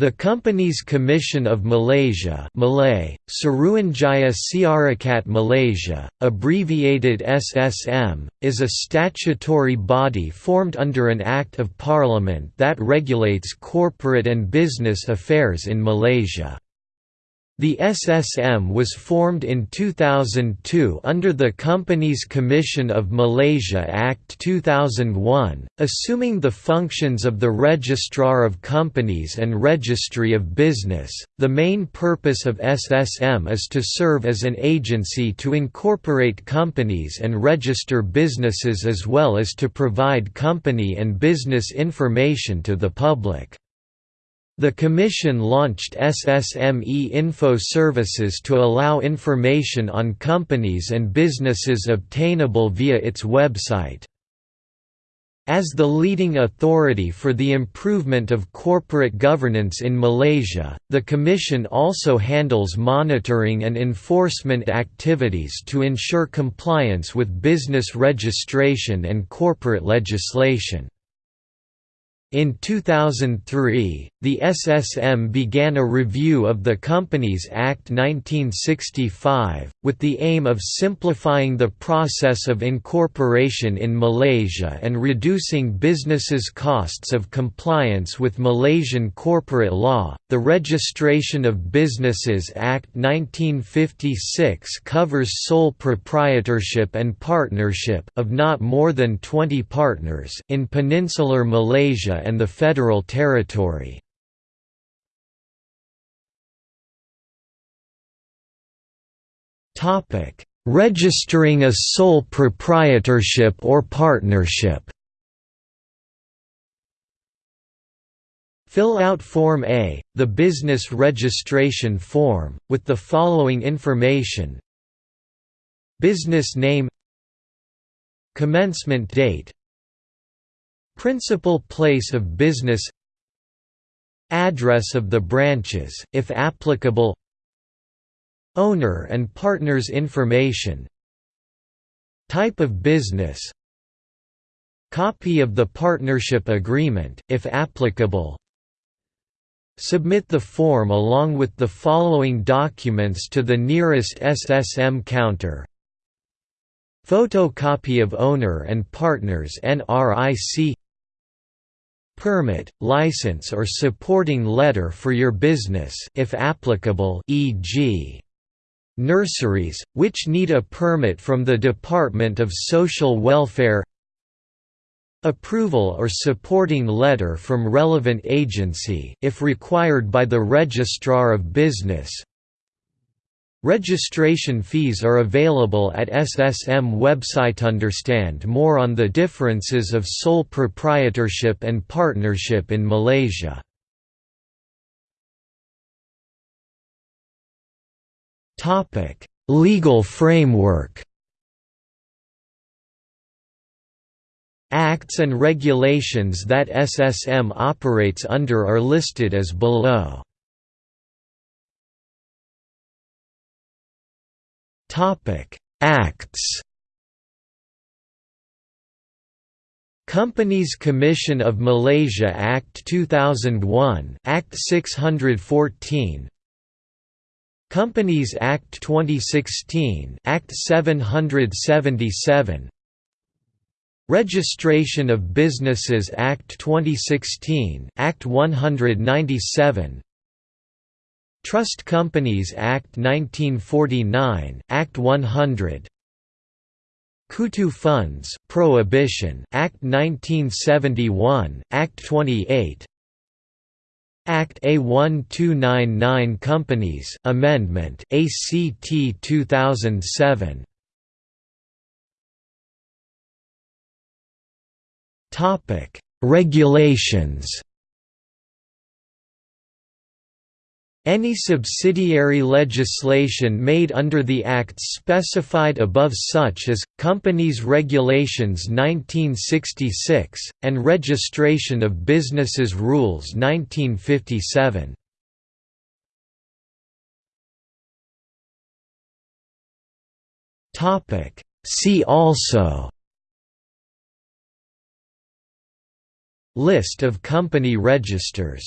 The Companies Commission of Malaysia Malay, Suruhanjaya Syarikat Malaysia, abbreviated SSM, is a statutory body formed under an Act of Parliament that regulates corporate and business affairs in Malaysia. The SSM was formed in 2002 under the Companies Commission of Malaysia Act 2001, assuming the functions of the Registrar of Companies and Registry of Business. The main purpose of SSM is to serve as an agency to incorporate companies and register businesses as well as to provide company and business information to the public. The Commission launched SSM e-Info services to allow information on companies and businesses obtainable via its website. As the leading authority for the improvement of corporate governance in Malaysia, the Commission also handles monitoring and enforcement activities to ensure compliance with business registration and corporate legislation. In 2003, the SSM began a review of the Companies Act 1965, with the aim of simplifying the process of incorporation in Malaysia and reducing businesses' costs of compliance with Malaysian corporate law. The Registration of Businesses Act 1956 covers sole proprietorship and partnership of not more than 20 partners in peninsular Malaysia and the Federal Territory. Registering a sole proprietorship or partnership. Fill out Form A, the business registration form, with the following information. Business name. Commencement date Principal place of business Address of the branches, if applicable Owner and partners information Type of business Copy of the partnership agreement, if applicable Submit the form along with the following documents to the nearest SSM counter Photocopy of owner and partners NRIC permit, license or supporting letter for your business if applicable e.g. nurseries, which need a permit from the Department of Social Welfare approval or supporting letter from relevant agency if required by the Registrar of Business Registration fees are available at SSM website. Understand more on the differences of sole proprietorship and partnership in Malaysia. Topic: Legal framework. Acts and regulations that SSM operates under are listed as below. Topic: Acts. Companies Commission of Malaysia Act 2001, Act 614. Companies Act 2016, Act 777. Registration of Businesses Act 2016, Act 197. Trust Companies Act 1949, Act 100 Kutu Funds Prohibition Act 1971, Act 28 Act A1299 Companies Amendment ACT 2007 Topic Regulations Any subsidiary legislation made under the Acts specified above such as, Companies Regulations 1966, and Registration of Businesses Rules 1957. See also List of company registers